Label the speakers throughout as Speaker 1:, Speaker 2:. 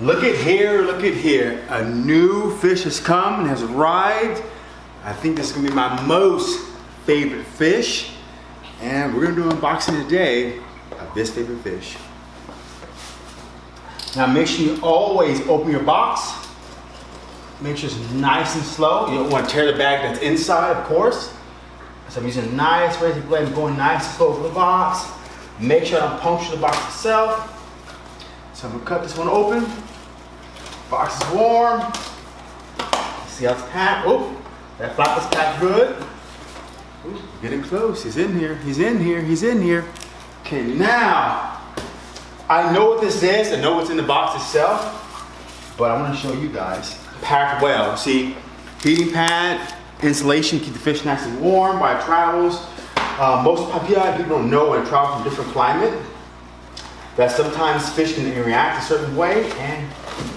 Speaker 1: Look at here, look at here. A new fish has come and has arrived. I think this is gonna be my most favorite fish. And we're gonna do an unboxing today of this favorite fish. Now make sure you always open your box. Make sure it's nice and slow. You don't want to tear the bag that's inside, of course. So I'm using a nice razor blade, I'm going nice and slow over the box. Make sure I don't puncture the box itself. So I'm gonna cut this one open. Box is warm. See how it's packed? Oh, that flap is packed good. Ooh, getting close. He's in here. He's in here. He's in here. Okay, now I know what this is. I know what's in the box itself, but I want to show you guys. Packed well. See, heating pad, insulation, keep the fish nice and warm while it travels. Uh, most people don't know when it travels from different climate that sometimes fish can react a certain way, and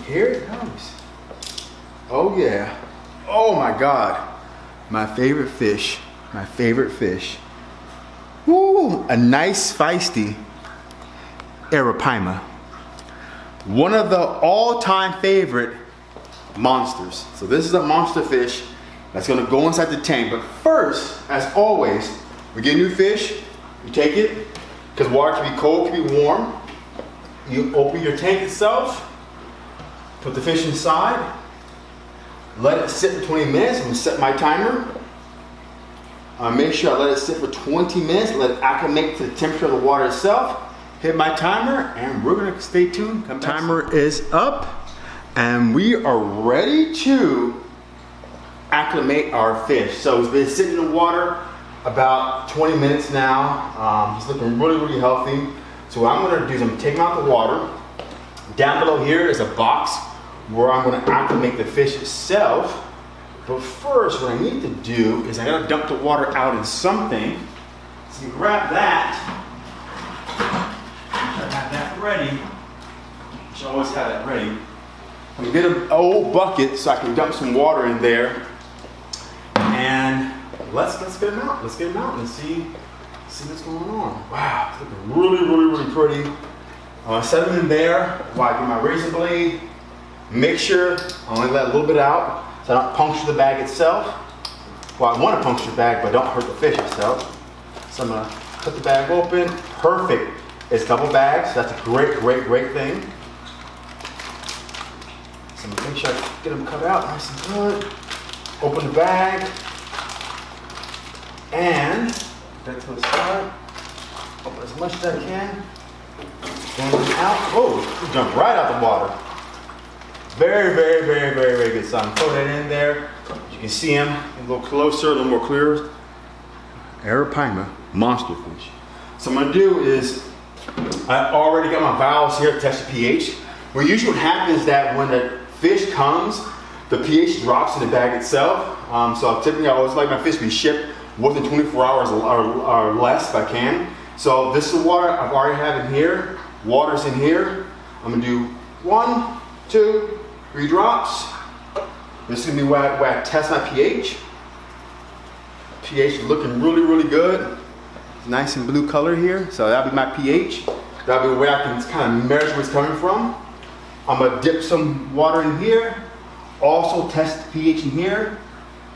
Speaker 1: here it comes. Oh yeah. Oh my God. My favorite fish. My favorite fish. Woo! A nice feisty Arapaima. One of the all-time favorite monsters. So this is a monster fish that's gonna go inside the tank. But first, as always, we get new fish, we take it, because water can be cold, can be warm. You open your tank itself, put the fish inside, let it sit for 20 minutes. I'm gonna set my timer. Uh, make sure I let it sit for 20 minutes, let it acclimate to the temperature of the water itself. Hit my timer, and we're gonna stay tuned. Come timer is up, and we are ready to acclimate our fish. So it's been sitting in the water about 20 minutes now. Um, looking really, really healthy. So what I'm gonna do is I'm gonna take out the water. Down below here is a box where I'm gonna acclimate the fish itself. But first, what I need to do is I gotta dump the water out in something. So you grab that. I have that ready. Should always have that ready. I'm gonna get an old bucket so I can dump some water in there. And let's let's get them out. Let's get them out and see see what's going on. Wow, it's looking really, really, really pretty. Uh, them in there while I get my razor blade. Make sure I only let a little bit out so I don't puncture the bag itself. Well, I want to puncture the bag, but don't hurt the fish itself. So I'm gonna cut the bag open. Perfect. It's double bags. That's a great, great, great thing. So I'm gonna make sure I get them cut out nice and good. Open the bag. And that to the side. Open as much as I can. Going out. Oh, jump right out the water. Very, very, very, very, very good. So I'm throw that in there. You can see him a little closer, a little more clear. Arapaima, monster fish. So I'm gonna do is, I already got my valves here to test the pH. What usually happens is that when the fish comes, the pH drops in the bag itself. Um, so typically I always like my fish to be shipped within 24 hours or, or less if I can. So this is the water I've already had in here. Water's in here. I'm gonna do one, two, three drops. This is gonna be where I, where I test my pH. pH is looking really, really good. It's nice and blue color here. So that'll be my pH. That'll be where I can kind of measure where it's coming from. I'm gonna dip some water in here. Also test the pH in here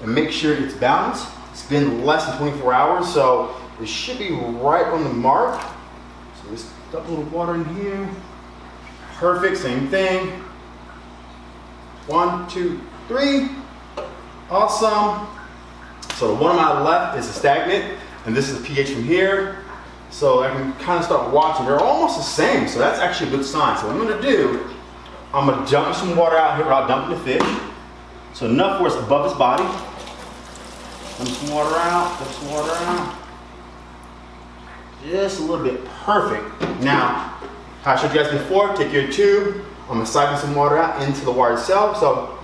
Speaker 1: and make sure it's balanced. It's been less than 24 hours, so it should be right on the mark. So just dump a little water in here. Perfect, same thing. One, two, three. Awesome. So the one on my left is a stagnant, and this is the pH from here. So I can kind of start watching. They're almost the same, so that's actually a good sign. So what I'm gonna do, I'm gonna dump some water out here without dumping the fish. So enough where it's above his body. Some water out, dump some water out. Just a little bit, perfect. Now, I showed you guys before, take your tube, I'm gonna siphon some water out into the water itself. So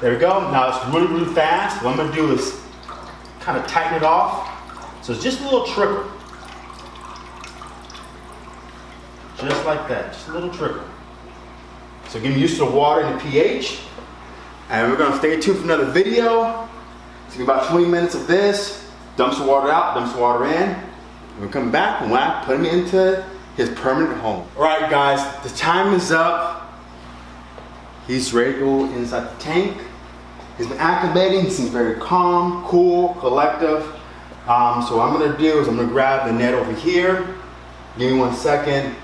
Speaker 1: there we go. Now it's really, really fast. What I'm gonna do is kind of tighten it off. So it's just a little trickle. Just like that, just a little trickle. So getting used to the water and the pH. And we're gonna stay tuned for another video. It's gonna be about 20 minutes of this. Dump some water out, dump some water in. We're gonna come back and I put him into his permanent home. All right, guys, the time is up. He's ready to go inside the tank. He's been acclimating. He seems very calm, cool, collective. Um, so what I'm gonna do is I'm gonna grab the net over here. Give me one second.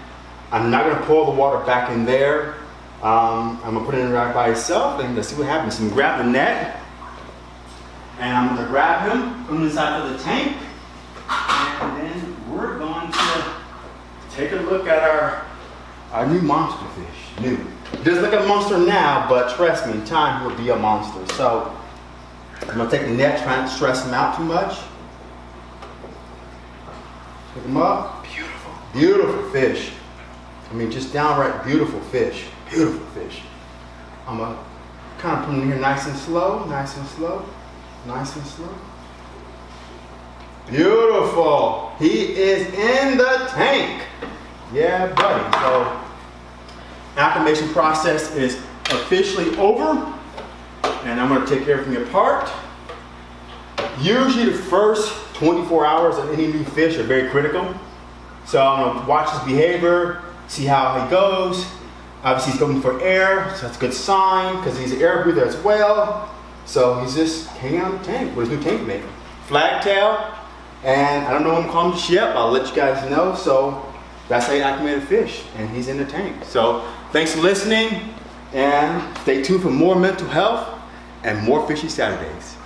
Speaker 1: I'm not gonna pour the water back in there. Um, I'm gonna put it in right by itself and let's see what happens. I'm gonna grab the net and I'm gonna grab him from inside of the tank. And then we're going to take a look at our, our new monster fish. New. He doesn't look like a monster now, but trust me, in time he'll be a monster. So I'm gonna take the net, try not to stress him out too much. Pick him up. Beautiful. Beautiful fish. I mean, just downright beautiful fish. Beautiful fish. I'm gonna kind of put him here nice and slow, nice and slow, nice and slow. Beautiful. He is in the tank. Yeah, buddy. So, acclimation process is officially over. And I'm to take everything apart. Usually the first 24 hours of any new fish are very critical. So I'm to watch his behavior, see how he goes. Obviously he's going for air, so that's a good sign because he's an air breather as well. So he's just hanging out the tank with his new tank mate. Flagtail, and I don't know what I'm calling this yet, but I'll let you guys know. So that's how you acclimate a fish, and he's in the tank. So thanks for listening, and stay tuned for more mental health and more fishy Saturdays.